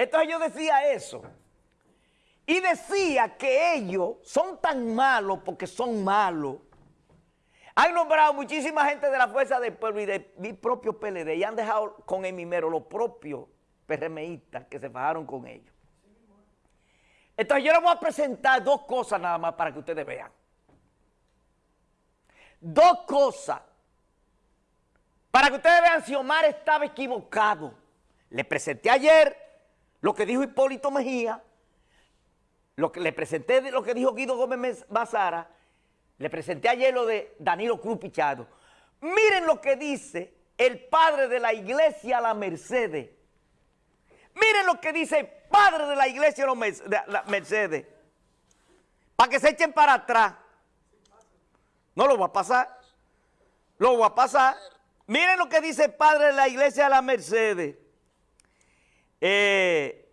Entonces yo decía eso. Y decía que ellos son tan malos porque son malos. Han nombrado muchísima gente de la Fuerza del Pueblo y de mi propio PLD y han dejado con el mimero los propios PRMistas que se fajaron con ellos. Entonces yo les voy a presentar dos cosas nada más para que ustedes vean. Dos cosas. Para que ustedes vean si Omar estaba equivocado. Le presenté ayer lo que dijo Hipólito Mejía, lo que le presenté lo que dijo Guido Gómez Bazara, le presenté ayer lo de Danilo Cruz Pichado. Miren lo que dice el padre de la iglesia La Mercedes. Miren lo que dice el padre de la iglesia La Mercedes. Para que se echen para atrás. No lo va a pasar. Lo va a pasar. Miren lo que dice el padre de la iglesia La Mercedes. Eh,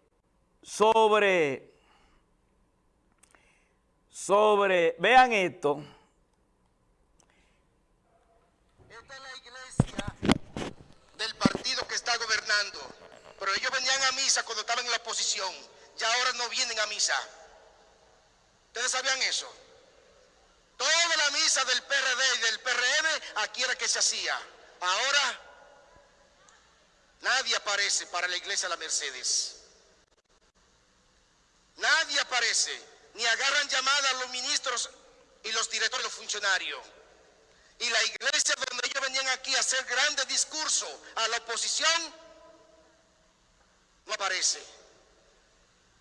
sobre, sobre, vean esto. Esta es la iglesia del partido que está gobernando. Pero ellos venían a misa cuando estaban en la oposición. Ya ahora no vienen a misa. ¿Ustedes sabían eso? Toda la misa del PRD y del PRM aquí era que se hacía. Ahora nadie aparece para la iglesia de la Mercedes. Nadie aparece, ni agarran llamada a los ministros y los directores, los funcionarios. Y la iglesia donde ellos venían aquí a hacer grandes discursos a la oposición, no aparece.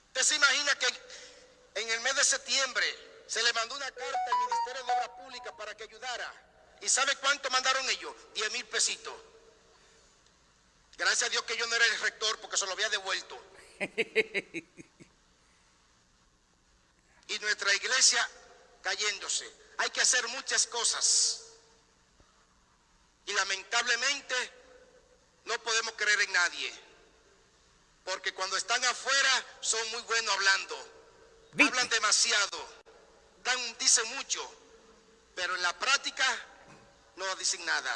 ¿Usted se imagina que en el mes de septiembre se le mandó una carta al Ministerio de Obras Públicas para que ayudara. ¿Y sabe cuánto mandaron ellos? 10 mil pesitos. Gracias a Dios que yo no era el rector porque se lo había devuelto. y nuestra iglesia cayéndose. Hay que hacer muchas cosas. Y lamentablemente no podemos creer en nadie. Porque cuando están afuera son muy buenos hablando. Hablan demasiado dicen mucho, pero en la práctica no dicen nada.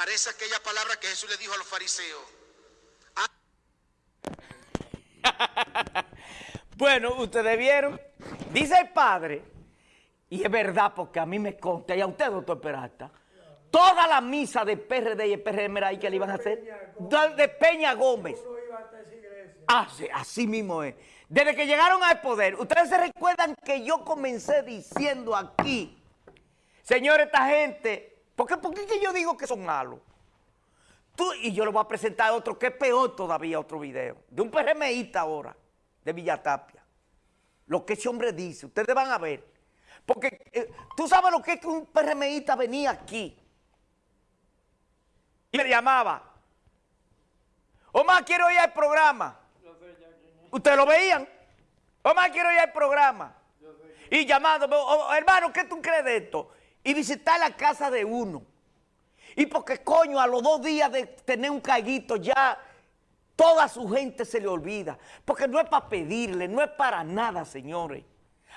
Parece aquella palabra que Jesús le dijo a los fariseos. bueno, ustedes vieron, dice el padre, y es verdad porque a mí me consta, y a usted, doctor Peralta, toda la misa de PRD y el PRM era ahí que le iban a hacer, de Peña Gómez. Así, así mismo es. Desde que llegaron al poder, ustedes se recuerdan que yo comencé diciendo aquí, señor, esta gente, ¿por qué, por qué que yo digo que son malos? Tú, y yo le voy a presentar otro que es peor todavía, otro video, de un PRMista ahora, de Villatapia. Lo que ese hombre dice, ustedes van a ver. Porque eh, tú sabes lo que es que un PRMista venía aquí y le llamaba, Omar, quiero ir al programa. ¿Ustedes lo veían? Omar, quiero ir al programa. Y llamando, oh, oh, hermano, ¿qué tú crees de esto? Y visitar la casa de uno. Y porque, coño, a los dos días de tener un caguito ya toda su gente se le olvida. Porque no es para pedirle, no es para nada, señores.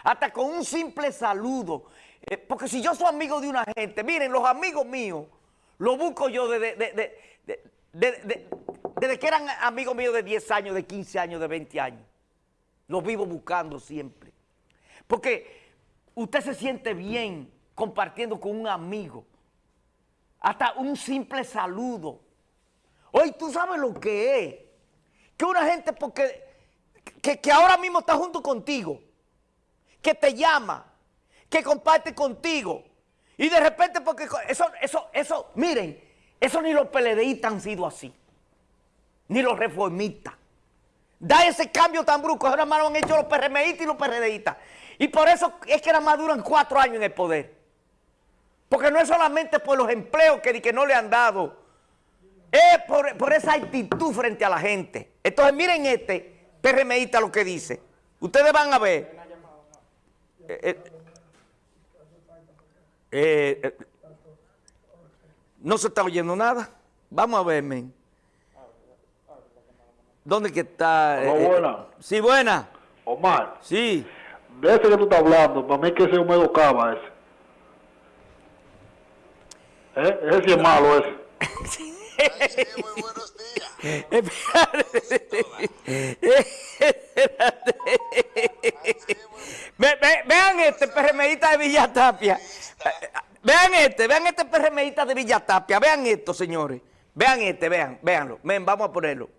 Hasta con un simple saludo. Eh, porque si yo soy amigo de una gente, miren, los amigos míos, los busco yo desde de, desde que eran amigos míos de 10 años, de 15 años, de 20 años. Los vivo buscando siempre. Porque usted se siente bien compartiendo con un amigo. Hasta un simple saludo. Hoy tú sabes lo que es. Que una gente porque que, ahora mismo está junto contigo, que te llama, que comparte contigo. Y de repente porque eso, eso, eso, miren, eso ni los PLDistas han sido así ni los reformistas. Da ese cambio tan brusco, ahora más lo han hecho los PRMistas y los PRDistas. Y por eso es que nada más duran cuatro años en el poder. Porque no es solamente por los empleos que, que no le han dado, es por, esa actitud frente a la gente. Entonces miren este PRMista lo que dice. Ustedes van a ver. Eh, eh, eh, no se está oyendo nada. Vamos a ver, men. ¿Dónde que está? Hola, buena. Sí, buena. Omar. Sí. De ese que tú estás hablando, para mí que ese Homero Cava ese. ¿Eh? Ese es malo ese. muy buenos días. Ve- ve- vean este PRMista de Villatapia. Vean este, vean este PRMista de Villatapia. Vean esto, señores. Vean este, vean, véanlo. Ven, vamos a ponerlo.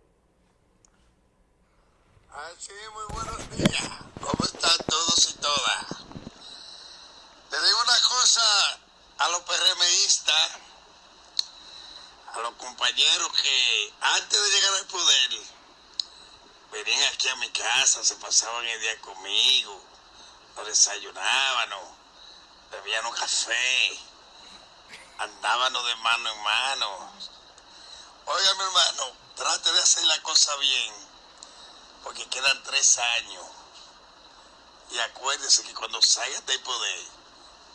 Así, muy buenos días. ¿Cómo están todos y todas? Le digo una cosa a los PRMistas, a los compañeros que antes de llegar al poder venían aquí a mi casa, se pasaban el día conmigo, nos desayunaban, bebían un café, andábamos de mano en mano. Oiga, mi hermano, trate de hacer la cosa bien porque quedan tres años. Y acuérdense que cuando salgan del poder,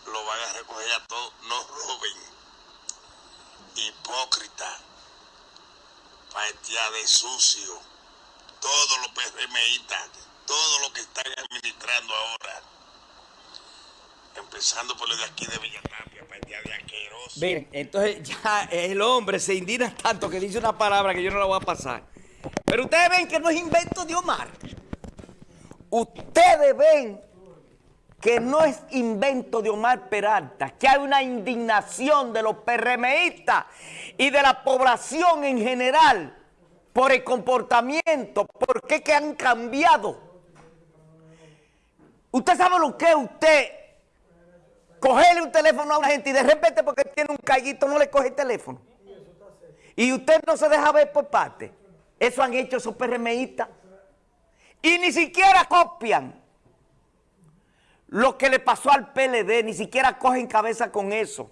lo van a recoger a todos. No roben. Hipócrita. Partida de sucio. Todos los PRMistas, todos los que están administrando ahora. Empezando por los de aquí de Villatapia, partida de asqueroso. Miren, entonces ya el hombre se indigna tanto que dice una palabra que yo no la voy a pasar. Pero ustedes ven que no es invento de Omar. Ustedes ven que no es invento de Omar Peralta, que hay una indignación de los PRMistas y de la población en general por el comportamiento, por qué que han cambiado. Usted sabe lo que es usted cogerle un teléfono a una gente y de repente porque tiene un callito no le coge el teléfono. Y usted no se deja ver por parte. Eso han hecho esos PRMistas. Y ni siquiera copian lo que le pasó al PLD, ni siquiera cogen cabeza con eso.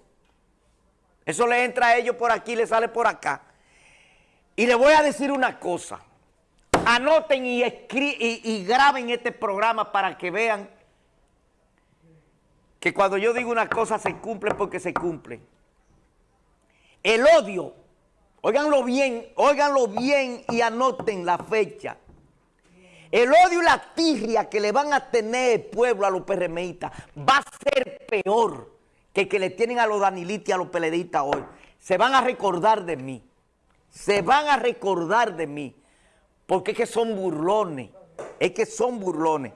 Eso le entra a ellos por aquí, le sale por acá. Y le voy a decir una cosa. Anoten y, y, y graben este programa para que vean que cuando yo digo una cosa se cumple porque se cumple. El odio, óiganlo bien, óiganlo bien y anoten la fecha. El odio y la tirria que le van a tener el pueblo a los PRMistas va a ser peor que el que le tienen a los danilitas y a los peledeístas hoy. Se van a recordar de mí. Se van a recordar de mí. Porque es que son burlones. Es que son burlones.